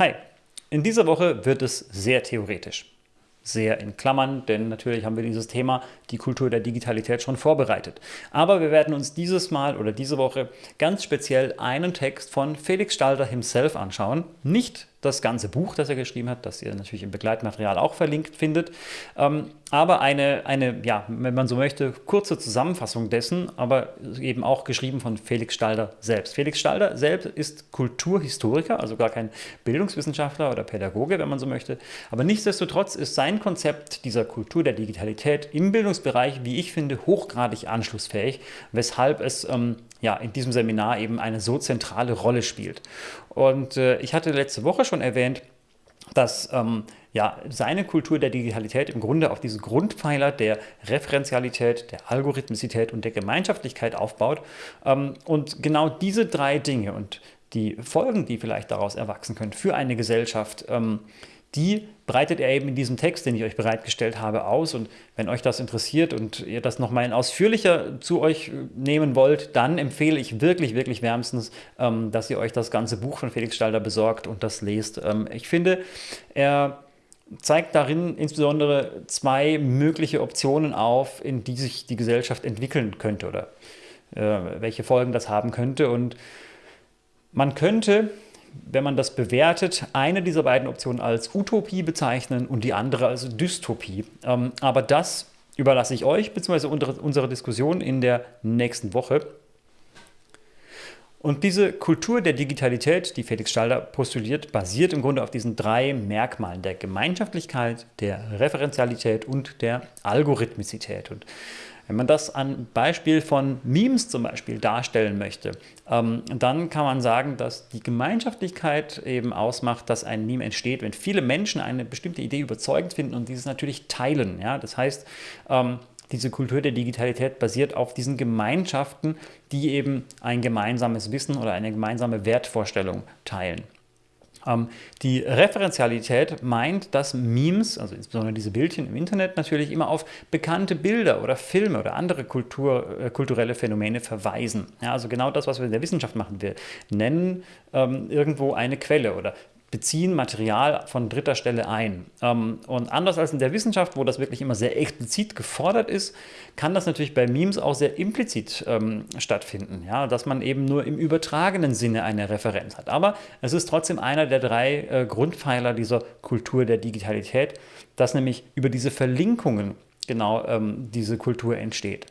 Hi, in dieser Woche wird es sehr theoretisch. Sehr in Klammern, denn natürlich haben wir dieses Thema, die Kultur der Digitalität, schon vorbereitet. Aber wir werden uns dieses Mal oder diese Woche ganz speziell einen Text von Felix Stalder himself anschauen. Nicht das ganze Buch, das er geschrieben hat, das ihr natürlich im Begleitmaterial auch verlinkt findet. Ähm, aber eine, eine, ja, wenn man so möchte, kurze Zusammenfassung dessen, aber eben auch geschrieben von Felix Stalder selbst. Felix Stalder selbst ist Kulturhistoriker, also gar kein Bildungswissenschaftler oder Pädagoge, wenn man so möchte. Aber nichtsdestotrotz ist sein Konzept dieser Kultur der Digitalität im Bildungsbereich, wie ich finde, hochgradig anschlussfähig, weshalb es ähm, ja, in diesem Seminar eben eine so zentrale Rolle spielt. Und äh, ich hatte letzte Woche schon erwähnt, dass ähm, ja, seine Kultur der Digitalität im Grunde auf diese Grundpfeiler der Referenzialität, der Algorithmizität und der Gemeinschaftlichkeit aufbaut. Ähm, und genau diese drei Dinge und die Folgen, die vielleicht daraus erwachsen können für eine Gesellschaft, ähm, die breitet er eben in diesem Text, den ich euch bereitgestellt habe, aus. Und wenn euch das interessiert und ihr das nochmal ausführlicher zu euch nehmen wollt, dann empfehle ich wirklich, wirklich wärmstens, ähm, dass ihr euch das ganze Buch von Felix Stalder besorgt und das lest. Ähm, ich finde, er zeigt darin insbesondere zwei mögliche Optionen auf, in die sich die Gesellschaft entwickeln könnte oder äh, welche Folgen das haben könnte. Und man könnte wenn man das bewertet, eine dieser beiden Optionen als Utopie bezeichnen und die andere als Dystopie. Ähm, aber das überlasse ich euch bzw. unsere Diskussion in der nächsten Woche. Und diese Kultur der Digitalität, die Felix Stalder postuliert, basiert im Grunde auf diesen drei Merkmalen der Gemeinschaftlichkeit, der Referenzialität und der Algorithmizität. Und wenn man das an Beispiel von Memes zum Beispiel darstellen möchte, ähm, dann kann man sagen, dass die Gemeinschaftlichkeit eben ausmacht, dass ein Meme entsteht, wenn viele Menschen eine bestimmte Idee überzeugend finden und dieses natürlich teilen. Ja? Das heißt, ähm, diese Kultur der Digitalität basiert auf diesen Gemeinschaften, die eben ein gemeinsames Wissen oder eine gemeinsame Wertvorstellung teilen. Ähm, die Referenzialität meint, dass Memes, also insbesondere diese Bildchen im Internet, natürlich immer auf bekannte Bilder oder Filme oder andere Kultur, äh, kulturelle Phänomene verweisen. Ja, also genau das, was wir in der Wissenschaft machen. Wir nennen ähm, irgendwo eine Quelle oder beziehen Material von dritter Stelle ein. Ähm, und anders als in der Wissenschaft, wo das wirklich immer sehr explizit gefordert ist, kann das natürlich bei Memes auch sehr implizit ähm, stattfinden, ja, dass man eben nur im übertragenen Sinne eine Referenz hat. Aber es ist trotzdem einer der drei äh, Grundpfeiler dieser Kultur der Digitalität, dass nämlich über diese Verlinkungen genau ähm, diese Kultur entsteht.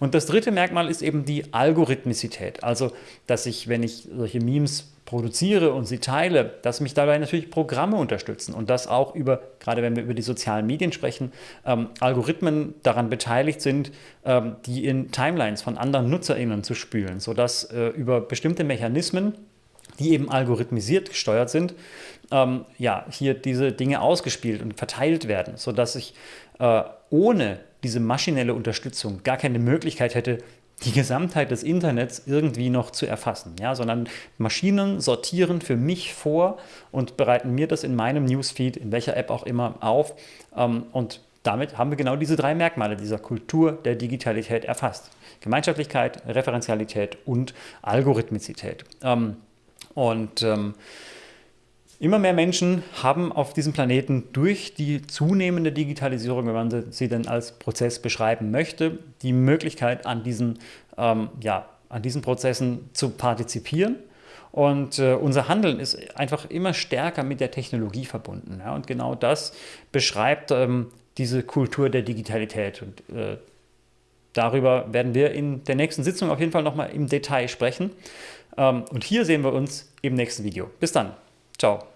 Und das dritte Merkmal ist eben die Algorithmizität, also dass ich, wenn ich solche Memes produziere und sie teile, dass mich dabei natürlich Programme unterstützen und dass auch über, gerade wenn wir über die sozialen Medien sprechen, ähm, Algorithmen daran beteiligt sind, ähm, die in Timelines von anderen NutzerInnen zu spülen, sodass äh, über bestimmte Mechanismen, die eben algorithmisiert gesteuert sind, ähm, ja, hier diese Dinge ausgespielt und verteilt werden, sodass ich äh, ohne diese maschinelle Unterstützung gar keine Möglichkeit hätte, die Gesamtheit des Internets irgendwie noch zu erfassen, ja, sondern Maschinen sortieren für mich vor und bereiten mir das in meinem Newsfeed, in welcher App auch immer, auf ähm, und damit haben wir genau diese drei Merkmale dieser Kultur der Digitalität erfasst. Gemeinschaftlichkeit, Referenzialität und Algorithmizität. Ähm, und ähm, Immer mehr Menschen haben auf diesem Planeten durch die zunehmende Digitalisierung, wenn man sie denn als Prozess beschreiben möchte, die Möglichkeit, an diesen, ähm, ja, an diesen Prozessen zu partizipieren. Und äh, unser Handeln ist einfach immer stärker mit der Technologie verbunden. Ja? Und genau das beschreibt ähm, diese Kultur der Digitalität. Und äh, darüber werden wir in der nächsten Sitzung auf jeden Fall nochmal im Detail sprechen. Ähm, und hier sehen wir uns im nächsten Video. Bis dann. Ciao.